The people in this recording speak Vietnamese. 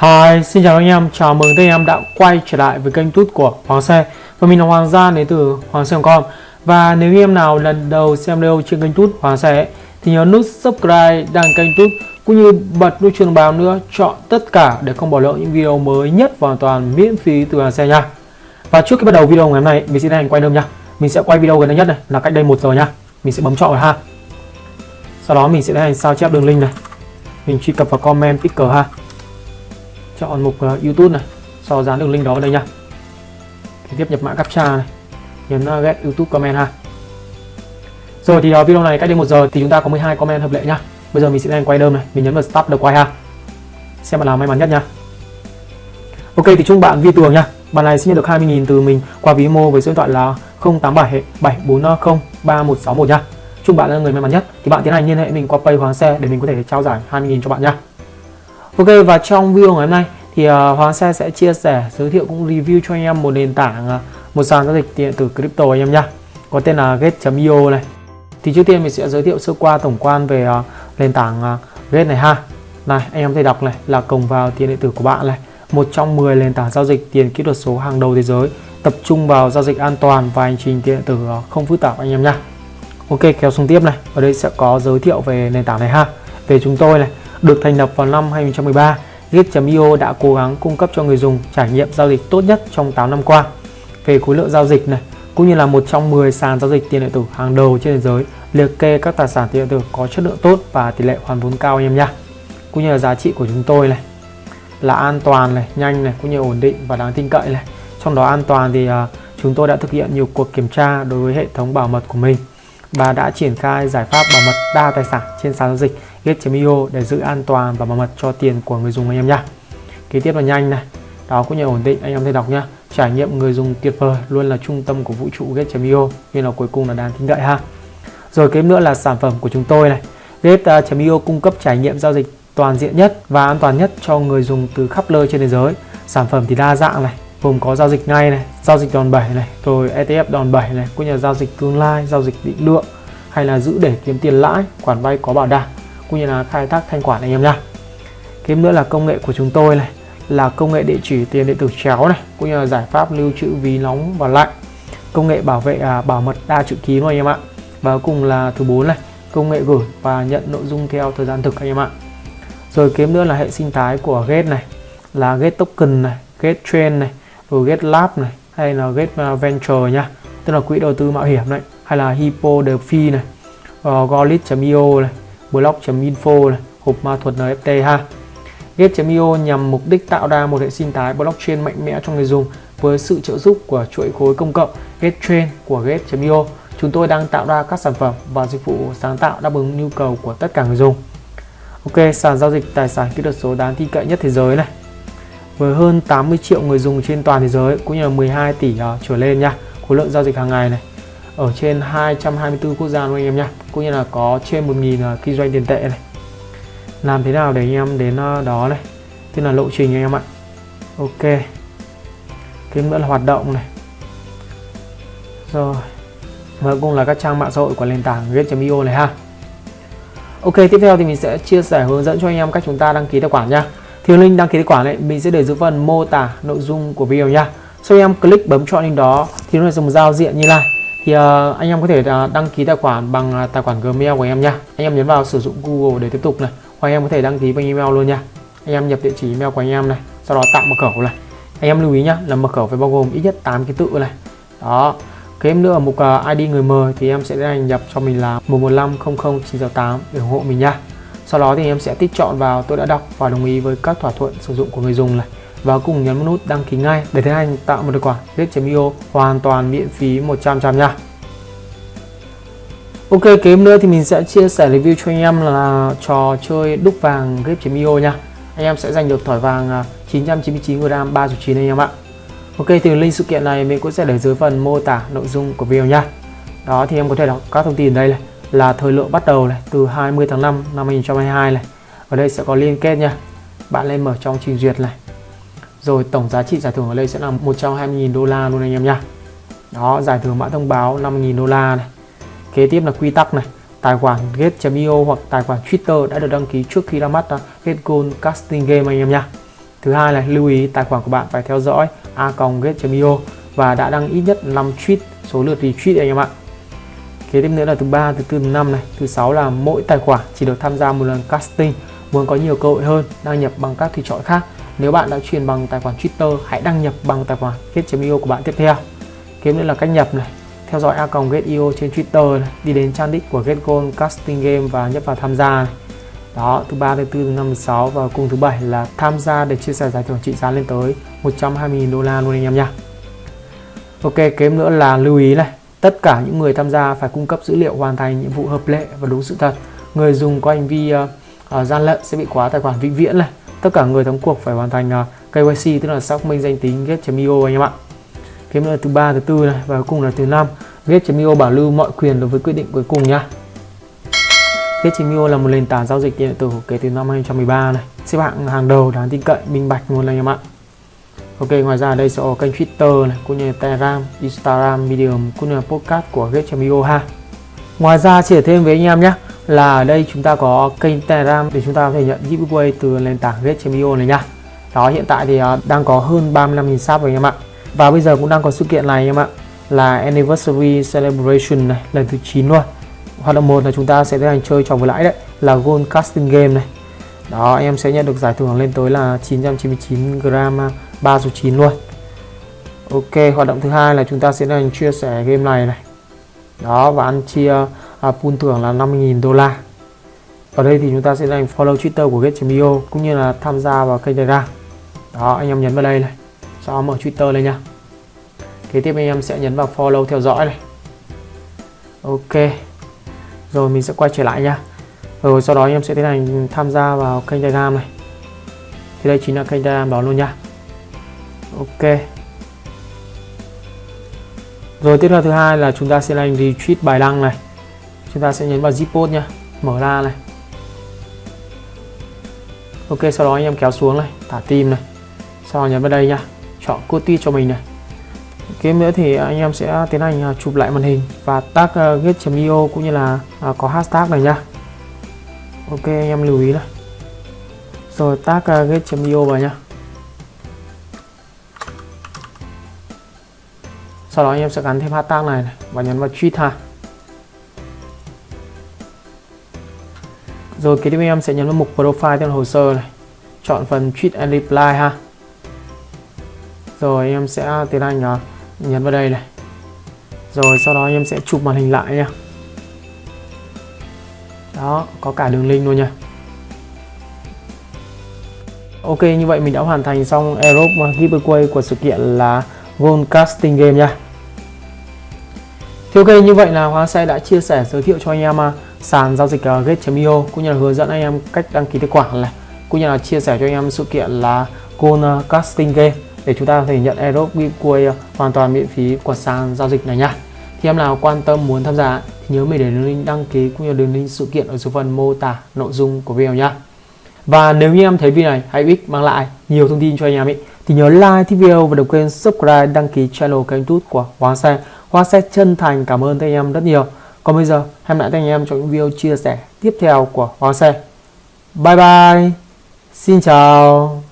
Hi, xin chào anh em, chào mừng các anh em đã quay trở lại với kênh tút của Hoàng Xe. Và mình là Hoàng Gia đến từ Hoàng Xe.com Và nếu anh em nào lần đầu xem video trên kênh tút Hoàng Xe Thì nhớ nút subscribe, đăng kênh tút Cũng như bật nút chuông báo nữa, chọn tất cả để không bỏ lỡ những video mới nhất và hoàn toàn miễn phí từ Hoàng Xe nha. Và trước khi bắt đầu video ngày hôm nay, mình sẽ hành quay đơn nha. Mình sẽ quay video gần đây nhất này, là cách đây một giờ nha. Mình sẽ bấm chọn vào ha. Sau đó mình sẽ hành sao chép đường link này. Mình truy cập vào comment picker ha chọn mục uh, YouTube này. Sau dán đường link đó vào đây nha. Kế tiếp nhập mã captcha này. Nhấn uh, get YouTube comment ha. Rồi thì uh, video này cách đây một giờ thì chúng ta có 12 comment hợp lệ nhá bây giờ mình sẽ đang quay đơn này. Mình nhấn vào start được quay ha. Xem bạn nào may mắn nhất nha. Ok thì chúc bạn vi tường nha. Bạn này sẽ nhận được 20.000 từ mình qua ví mô với số điện thoại là 087 740 3161 nha. Chúc bạn là người may mắn nhất. Thì bạn tiến hành liên hệ mình qua pay hoàng xe để mình có thể trao giải 20.000 cho bạn nha. Ok và trong video ngày hôm nay thì uh, Hoàng Xe sẽ chia sẻ giới thiệu cũng review cho anh em một nền tảng uh, một sàn giao dịch điện tử crypto anh em nhá. Có tên là Gate.io này. Thì trước tiên mình sẽ giới thiệu sơ qua tổng quan về uh, nền tảng uh, Gate này ha. Này anh em thấy đọc này là cổng vào tiền điện tử của bạn này. Một trong 10 nền tảng giao dịch tiền kỹ thuật số hàng đầu thế giới. Tập trung vào giao dịch an toàn và hành trình tiền điện tử không phức tạp anh em nhá. Ok kéo xuống tiếp này. Ở đây sẽ có giới thiệu về nền tảng này ha. Về chúng tôi này được thành lập vào năm 2013, Git.io đã cố gắng cung cấp cho người dùng trải nghiệm giao dịch tốt nhất trong 8 năm qua. Về khối lượng giao dịch này, cũng như là một trong 10 sàn giao dịch tiền điện tử hàng đầu trên thế giới, liệt kê các tài sản tiền điện tử có chất lượng tốt và tỷ lệ hoàn vốn cao anh em nha. Cũng như là giá trị của chúng tôi này là an toàn này, nhanh này, cũng như ổn định và đáng tin cậy này. Trong đó an toàn thì uh, chúng tôi đã thực hiện nhiều cuộc kiểm tra đối với hệ thống bảo mật của mình và đã triển khai giải pháp bảo mật đa tài sản trên sàn giao dịch Get.io để giữ an toàn và bảo mật cho tiền của người dùng anh em nhé. Kế tiếp là nhanh này, đó cũng như ổn định anh em thấy đọc nhá. Trải nghiệm người dùng tuyệt vời luôn là trung tâm của vũ trụ Get.io nên là cuối cùng là đáng tin cậy ha. Rồi kế nữa là sản phẩm của chúng tôi này. Get.io cung cấp trải nghiệm giao dịch toàn diện nhất và an toàn nhất cho người dùng từ khắp nơi trên thế giới. Sản phẩm thì đa dạng này, gồm có giao dịch ngay này, giao dịch đòn bẩy này, rồi ETF đòn bẩy này, cũng như là giao dịch tương lai, giao dịch định lượng hay là giữ để kiếm tiền lãi, khoản vay có bảo đảm cũng như là khai thác thanh khoản anh em nha. Kiếm nữa là công nghệ của chúng tôi này là công nghệ địa chỉ tiền điện tử chéo này cũng như là giải pháp lưu trữ ví nóng và lạnh công nghệ bảo vệ à, bảo mật đa chữ ký anh em ạ và cuối cùng là thứ bốn này công nghệ gửi và nhận nội dung theo thời gian thực anh em ạ rồi kiếm nữa là hệ sinh thái của Gate này là Gate Token này Gate chain này rồi Gate Lab này hay là Get à, Venture nha tức là quỹ đầu tư mạo hiểm này hay là Hippo DeFi này uh, Golit.io này block.info này, hộp ma thuật NFT ha. Gate.io nhằm mục đích tạo ra một hệ sinh thái blockchain mạnh mẽ cho người dùng với sự trợ giúp của chuỗi khối công cộng GateChain của Gate.io. Chúng tôi đang tạo ra các sản phẩm và dịch vụ sáng tạo đáp ứng nhu cầu của tất cả người dùng. Ok, sàn giao dịch tài sản kỹ thuật số đáng tin cậy nhất thế giới này. Với hơn 80 triệu người dùng trên toàn thế giới cũng như là 12 tỷ uh, trở lên nha. Khối lượng giao dịch hàng ngày này. Ở trên 224 quốc gia luôn anh em nha, cũng như là có trên 1.000 uh, à, kinh doanh tiền tệ này. Làm thế nào để anh em đến uh, đó này tức là lộ trình anh em ạ. Ok. Cái nữa là hoạt động này. Rồi. Và cùng là các trang mạng xã hội của nền tảng get.io này ha. Ok tiếp theo thì mình sẽ chia sẻ hướng dẫn cho anh em cách chúng ta đăng ký tài khoản nha thì link đăng ký tài khoản này mình sẽ để dưới phần mô tả nội dung của video nha. Sau em click bấm chọn link đó thì nó sẽ dùng giao diện như này. Thì uh, anh em có thể uh, đăng ký tài khoản bằng uh, tài khoản Gmail của em nha. Anh em nhấn vào sử dụng Google để tiếp tục này hoặc anh em có thể đăng ký bằng email luôn nha. Anh em nhập địa chỉ email của anh em này sau đó tạo mật khẩu này. Anh em lưu ý nhá là mật khẩu phải bao gồm ít nhất 8 ký tự này. Đó. Cái em nữa ở mục uh, ID người mời thì em sẽ hành nhập cho mình là 11500968 để ủng hộ mình nha sau đó thì em sẽ tích chọn vào tôi đã đọc và đồng ý với các thỏa thuận sử dụng của người dùng này và cùng nhấn nút đăng ký ngay để tiến hành tạo một tài khoản Gate.io hoàn toàn miễn phí 100% nha. Ok, kế nữa thì mình sẽ chia sẻ review cho anh em là trò chơi đúc vàng grip.io nha. Anh em sẽ giành được thỏi vàng 999 g 3.9 anh em ạ. Ok, thì link sự kiện này mình cũng sẽ để dưới phần mô tả nội dung của video nha. Đó thì em có thể đọc các thông tin đây này là thời lượng bắt đầu này, từ 20 tháng 5 năm 2022 này. Ở đây sẽ có liên kết nha. Bạn lên mở trong trình duyệt này. Rồi tổng giá trị giải thưởng ở đây sẽ là 120.000 đô la luôn anh em nha. Đó, giải thưởng mã thông báo 5.000 đô la này. Kế tiếp là quy tắc này. Tài khoản get.io hoặc tài khoản Twitter đã được đăng ký trước khi ra mắt à, Get Gold Casting Game anh em nha. Thứ hai là lưu ý tài khoản của bạn phải theo dõi a get.io và đã đăng ít nhất 5 tweet, số lượt retweet anh em ạ kế tiếp nữa là thứ ba thứ tư thứ năm này. Thứ sáu là mỗi tài khoản chỉ được tham gia một lần casting muốn có nhiều cơ hội hơn đăng nhập bằng các thì chọn khác. Nếu bạn đã truyền bằng tài khoản Twitter hãy đăng nhập bằng tài khoản get.io của bạn tiếp theo. Kế nữa là cách nhập này. Theo dõi a get.io trên Twitter này, đi đến trang đích của GetGold Casting Game và nhấp vào tham gia này. đó thứ ba thứ tư thứ năm thứ sáu và cùng thứ bảy là tham gia để chia sẻ giải thưởng trị giá lên tới 120.000 đô la luôn anh em nha. Ok kế nữa là lưu ý này tất cả những người tham gia phải cung cấp dữ liệu hoàn thành nhiệm vụ hợp lệ và đúng sự thật. Người dùng có hành vi uh, uh, gian lận sẽ bị khóa tài khoản vĩnh viễn này. Tất cả người thắng cuộc phải hoàn thành ờ, uh, KYC tức là xác minh danh tính get.io anh em ạ. Kiếm là thứ ba thứ tư này và cuối cùng là thứ năm. Get.io bảo lưu mọi quyền đối với quyết định cuối cùng nhá. Get.io là một nền tảng giao dịch điện tử kể từ năm 2013 này. Xếp hạng hàng đầu đáng tin cậy minh bạch luôn anh em ạ. Ok ngoài ra đây sẽ có kênh Twitter này cũng như Telegram, Instagram, Medium cũng như là podcast của Gate.io ha. Ngoài ra chia thêm với anh em nhé là ở đây chúng ta có kênh Telegram để chúng ta có thể nhận giveaway từ nền tảng Gate.io này nha. Đó hiện tại thì à, đang có hơn 35.000 sub rồi anh em ạ. Và bây giờ cũng đang có sự kiện này anh em ạ là Anniversary Celebration này lần thứ 9 luôn. Hoạt động một là chúng ta sẽ tiến hành chơi trò vừa lãi đấy là Gold Casting Game này. Đó anh em sẽ nhận được giải thưởng lên tới là 999 gram à, 3 số 9 luôn. Ok hoạt động thứ hai là chúng ta sẽ tiến hành chia sẻ game này này. Đó và ăn chia à, pool thưởng là 50.000 đô la. Ở đây thì chúng ta sẽ dành follow Twitter của Get.io cũng như là tham gia vào kênh Telegram. Đó anh em nhấn vào đây này. Sau mở Twitter lên nha. Kế tiếp anh em sẽ nhấn vào follow theo dõi này. Ok. Rồi mình sẽ quay trở lại nha. Rồi sau đó anh em sẽ tiến hành tham gia vào kênh Telegram này. Thì đây chính là kênh Telegram đó luôn nha ok. Rồi tiếp theo thứ hai là chúng ta sẽ làm retweet bài đăng này. Chúng ta sẽ nhấn vào zip post nha mở ra này. Ok sau đó anh em kéo xuống này thả tim này. Sau đó nhấn vào đây nha chọn copy cho mình này. Kế nữa thì anh em sẽ tiến hành à, chụp lại màn hình và tag uh, get.io cũng như là uh, có hashtag này nha ok anh em lưu ý này. Rồi tag uh, get.io vào nhá. Sau đó anh em sẽ gắn thêm hashtag này, này và nhấn vào tweet ha rồi kế tiếp em sẽ nhấn vào mục profile trên hồ sơ này. Chọn phần tweet and reply ha. Rồi em sẽ tiến hành nhấn vào đây này. Rồi sau đó em sẽ chụp màn hình lại nha. Đó có cả đường link luôn nha. Ok như vậy mình đã hoàn thành xong Aerobe giveaway của sự kiện là Gold Casting Game nha thì ok, như vậy là Hoàng Xe đã chia sẻ, giới thiệu cho anh em à, sàn giao dịch à, Gate.io cũng như là hướng dẫn anh em cách đăng ký tài khoản này, cũng như là chia sẻ cho anh em sự kiện là Gold à, Casting Game, để chúng ta có thể nhận Aerobe Bitcoin hoàn toàn miễn phí của sàn giao dịch này nha thì em nào quan tâm muốn tham gia, thì nhớ mình để đường link đăng ký, cũng như đường link sự kiện ở số phần mô tả nội dung của video nha. và nếu như em thấy video này hay ích mang lại nhiều thông tin cho anh em ấy thì nhớ like thích video và đừng quên subscribe, đăng ký channel kênh youtube của Hoàng Xe Hoa sẽ chân thành, cảm ơn các anh em rất nhiều. Còn bây giờ, hẹn lại các anh em trong những video chia sẻ tiếp theo của Hoàng Xe bye bye. Xin chào.